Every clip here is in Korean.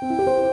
Música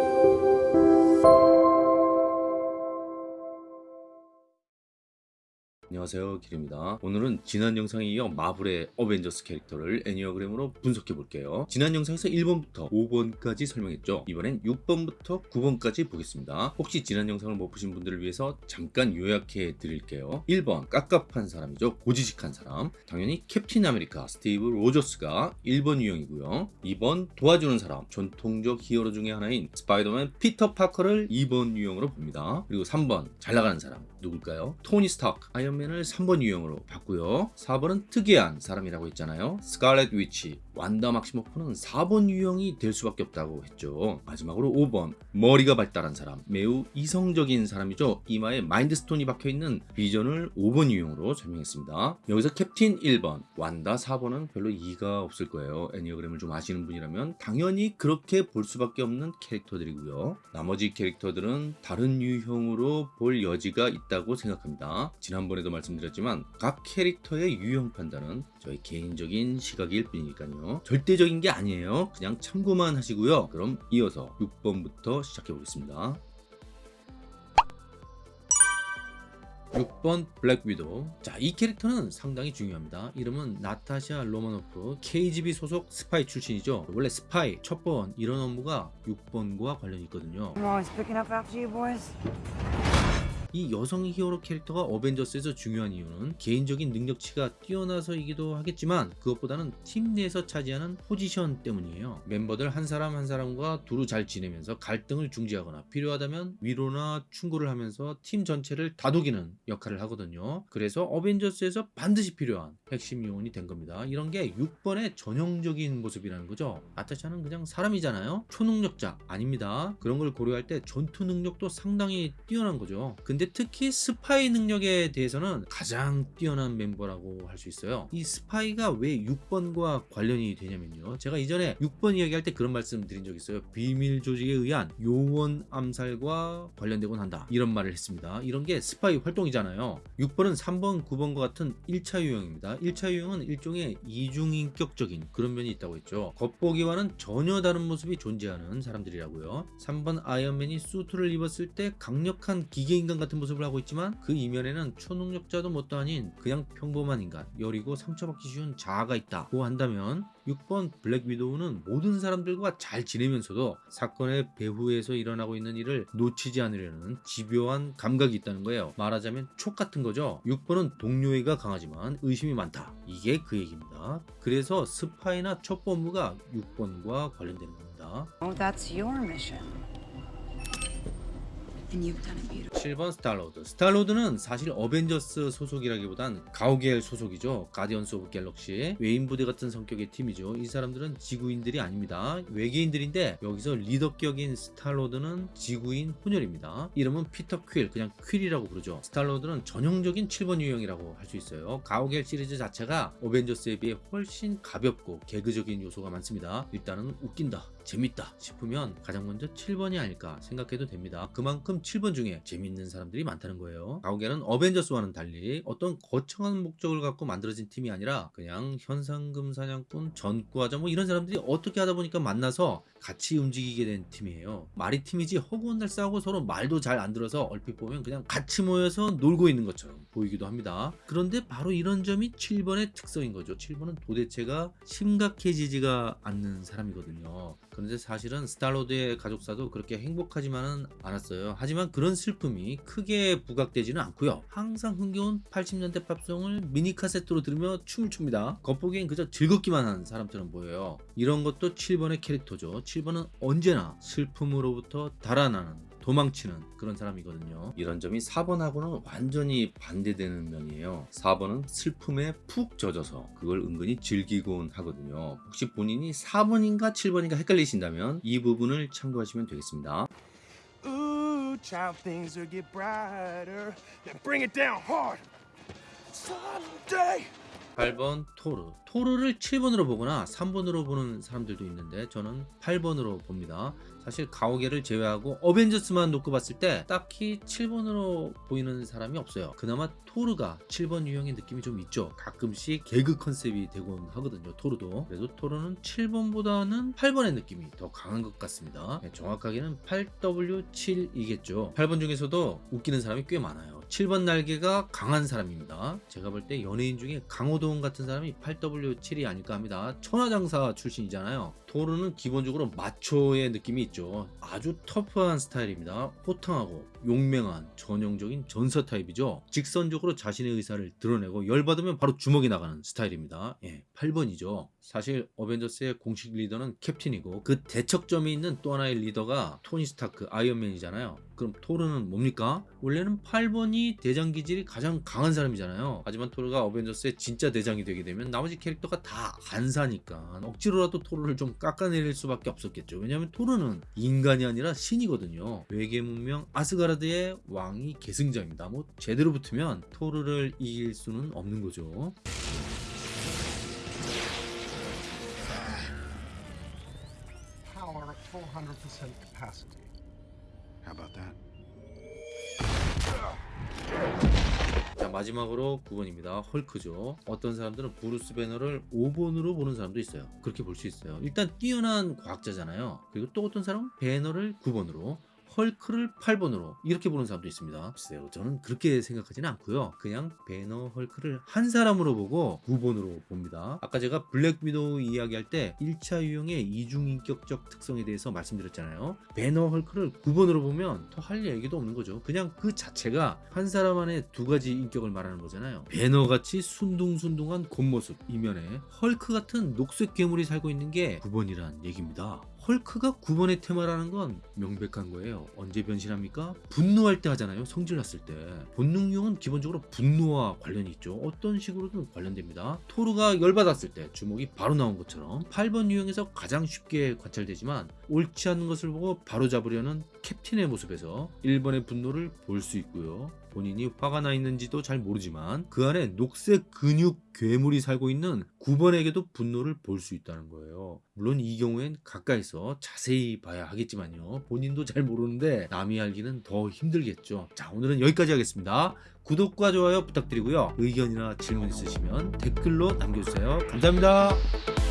안녕하세요 길입니다. 오늘은 지난 영상에 이어 마블의 어벤져스 캐릭터를 에니어그램으로 분석해 볼게요. 지난 영상에서 1번부터 5번까지 설명했죠. 이번엔 6번부터 9번까지 보겠습니다. 혹시 지난 영상을 못 보신 분들을 위해서 잠깐 요약해 드릴게요. 1번 깝깝한 사람이죠. 고지식한 사람. 당연히 캡틴 아메리카 스티브 로저스가 1번 유형이고요. 2번 도와주는 사람. 전통적 히어로 중에 하나인 스파이더맨 피터 파커를 2번 유형으로 봅니다. 그리고 3번 잘 나가는 사람. 누굴까요? 토니 스타크 아이언맨 을 3번 유형으로 봤고요 4번은 특이한 사람이라고 했잖아요. 스칼렛 위치 완다 막시모프는 4번 유형이 될 수밖에 없다고 했죠. 마지막으로 5번. 머리가 발달한 사람. 매우 이성적인 사람이죠. 이마에 마인드스톤이 박혀있는 비전을 5번 유형으로 설명했습니다. 여기서 캡틴 1번. 완다 4번은 별로 이가 없을 거예요. 애니어그램을 좀 아시는 분이라면 당연히 그렇게 볼 수밖에 없는 캐릭터들이고요. 나머지 캐릭터들은 다른 유형으로 볼 여지가 있다고 생각합니다. 지난번에도 말씀드렸지만 각 캐릭터의 유형 판단은 저희 개인적인 시각일 뿐이니까요 절대적인 게 아니에요. 그냥 참고만 하시고요. 그럼 이어서 6번부터 시작해 보겠습니다. 6번 블랙 위도우. 자 이 캐릭터는 상당히 중요합니다. 이름은 나타샤 로마노프 KGB 소속 스파이 출신이죠. 원래 스파이, 첩보원 이런 업무가 6번과 관련이 있거든요 이 여성 히어로 캐릭터가 어벤져스에서 중요한 이유는 개인적인 능력치가 뛰어나서이기도 하겠지만 그것보다는 팀 내에서 차지하는 포지션 때문이에요. 멤버들 한 사람 한 사람과 두루 잘 지내면서 갈등을 중재하거나 필요하다면 위로나 충고를 하면서 팀 전체를 다독이는 역할을 하거든요. 그래서 어벤져스에서 반드시 필요한 핵심 요원이 된 겁니다. 이런 게 6번의 전형적인 모습이라는 거죠. 나타샤는 그냥 사람이잖아요. 초능력자 아닙니다. 그런 걸 고려할 때 전투 능력도 상당히 뛰어난 거죠. 근데 특히 스파이 능력에 대해서는 가장 뛰어난 멤버라고 할 수 있어요. 이 스파이가 왜 6번과 관련이 되냐면요. 제가 이전에 6번 이야기할 때 그런 말씀 드린 적 있어요. 비밀 조직에 의한 요원 암살과 관련되곤 한다. 이런 말을 했습니다. 이런 게 스파이 활동이잖아요. 6번은 3번, 9번과 같은 1차 유형입니다. 1차 유형은 일종의 이중인격적인 그런 면이 있다고 했죠. 겉보기와는 전혀 다른 모습이 존재하는 사람들이라고요. 3번 아이언맨이 수트를 입었을 때 강력한 기계인간 같은 모습을 하고 있지만 그 이면에는 초능력자도 뭣도 아닌 그냥 평범한 인간 여리고 상처받기 쉬운 자아가 있다고 한다면 6번 블랙 위도우는 모든 사람들과 잘 지내면서도 사건의 배후에서 일어나고 있는 일을 놓치지 않으려는 집요한 감각이 있다는 거예요. 말하자면 촉 같은 거죠. 6번은 동료애가 강하지만 의심이 많다. 이게 그 얘기입니다. 그래서 스파이나 첩보 업무가 6번과 관련되는 겁니다. Oh, 7번 스타로드. 스타로드는 사실 어벤져스 소속이라기보단 가오갤 소속이죠. 가디언스 오브 갤럭시. 외인 부대 같은 성격의 팀이죠. 이 사람들은 지구인들이 아닙니다. 외계인들인데 여기서 리더격인 스타로드는 지구인 혼혈입니다. 이름은 피터 퀼 그냥 퀼이라고 부르죠. 스타로드는 전형적인 7번 유형이라고 할 수 있어요. 가오갤 시리즈 자체가 어벤져스에 비해 훨씬 가볍고 개그적인 요소가 많습니다. 일단은 웃긴다 재밌다 싶으면 가장 먼저 7번이 아닐까 생각해도 됩니다. 그만큼 7번 중에 재밌는 사람들이 많다는 거예요. 가오갤은 어벤져스와는 달리 어떤 거창한 목적을 갖고 만들어진 팀이 아니라 그냥 현상금 사냥꾼 전과자 뭐 이런 사람들이 어떻게 하다 보니까 만나서 같이 움직이게 된 팀이에요. 말이 팀이지 허구한 날 싸우고 서로 말도 잘 안 들어서 얼핏 보면 그냥 같이 모여서 놀고 있는 것처럼 보이기도 합니다. 그런데 바로 이런 점이 7번의 특성인 거죠. 7번은 도대체가 심각해지지가 않는 사람이거든요. 그런데 사실은 스타로드의 가족사도 그렇게 행복하지만은 않았어요. 하지만 그런 슬픔이 크게 부각되지는 않고요. 항상 흥겨운 80년대 팝송을 미니 카세트로 들으며 춤을 춥니다. 겉보기엔 그저 즐겁기만 한 사람처럼 보여요. 이런 것도 7번의 캐릭터죠. 7번은 언제나 슬픔으로부터 달아나는 도망치는 그런 사람이거든요. 이런 점이 4번하고는 완전히 반대되는 면이에요. 4번은 슬픔에 푹 젖어서 그걸 은근히 즐기곤 하거든요. 혹시 본인이 4번인가 7번인가 헷갈리신다면 이 부분을 참고하시면 되겠습니다 Ooh, child, things will get brighter. Then bring it down hard. Someday, 8번 토르. 토르를 7번으로 보거나 3번으로 보는 사람들도 있는데 저는 8번으로 봅니다. 사실 가오게를 제외하고 어벤져스만 놓고 봤을 때 딱히 7번으로 보이는 사람이 없어요. 그나마 토르가 7번 유형의 느낌이 좀 있죠. 가끔씩 개그 컨셉이 되곤 하거든요. 토르도. 그래도 토르는 7번보다는 8번의 느낌이 더 강한 것 같습니다. 네, 정확하게는 8W7이겠죠. 8번 중에서도 웃기는 사람이 꽤 많아요. 7번 날개가 강한 사람입니다. 제가 볼 때 연예인 중에 강호동 같은 사람이 8W7이 아닐까 합니다. 천하장사 출신이잖아요. 토르는 기본적으로 마초의 느낌이 있죠. 아주 터프한 스타일입니다. 호탕하고 용맹한 전형적인 전사 타입이죠. 직선적으로 자신의 의사를 드러내고 열받으면 바로 주먹이 나가는 스타일입니다. 예, 8번이죠. 사실 어벤져스의 공식 리더는 캡틴이고 그 대척점에 있는 또 하나의 리더가 토니 스타크 아이언맨이잖아요. 그럼 토르는 뭡니까? 원래는 8번이 대장 기질이 가장 강한 사람이잖아요. 하지만 토르가 어벤져스의 진짜 대장이 되게 되면 나머지 캐릭터가 다 안 사니까 억지로라도 토르를 좀 깎아내릴 수밖에 없었겠죠. 왜냐하면 토르는 인간이 아니라 신이거든요. 외계 문명 아스가르드의 왕위 계승자입니다. 뭐 제대로 붙으면 토르를 이길 수는 없는 거죠. Power at 400% capacity. How about that? 자 마지막으로 9번입니다. 헐크죠. 어떤 사람들은 브루스 배너를 5번으로 보는 사람도 있어요. 그렇게 볼 수 있어요. 일단 뛰어난 과학자잖아요. 그리고 또 어떤 사람은 배너를 9번으로 헐크를 8번으로 이렇게 보는 사람도 있습니다. 글쎄요. 저는 그렇게 생각하지는 않고요. 그냥 배너 헐크를 한 사람으로 보고 9번으로 봅니다. 아까 제가 블랙 위도우 이야기할 때 1차 유형의 이중인격적 특성에 대해서 말씀드렸잖아요. 배너 헐크를 9번으로 보면 더 할 얘기도 없는 거죠. 그냥 그 자체가 한 사람 안에 두 가지 인격을 말하는 거잖아요. 배너같이 순둥순둥한 겉모습 이면에 헐크 같은 녹색 괴물이 살고 있는 게 9번이란 얘기입니다. 헐크가 9번의 테마라는 건 명백한 거예요. 언제 변신합니까? 분노할 때 하잖아요. 성질 났을 때. 본능 유형은 기본적으로 분노와 관련이 있죠. 어떤 식으로든 관련됩니다. 토르가 열받았을 때 주먹이 바로 나온 것처럼 8번 유형에서 가장 쉽게 관찰되지만 옳지 않은 것을 보고 바로 잡으려는 캡틴의 모습에서 1번의 분노를 볼 수 있고요. 본인이 화가 나 있는지도 잘 모르지만 그 안에 녹색 근육 괴물이 살고 있는 9번에게도 분노를 볼 수 있다는 거예요. 물론 이 경우엔 가까이서 자세히 봐야 하겠지만요. 본인도 잘 모르는데 남이 알기는 더 힘들겠죠. 자, 오늘은 여기까지 하겠습니다. 구독과 좋아요 부탁드리고요. 의견이나 질문 있으시면 댓글로 남겨주세요. 감사합니다.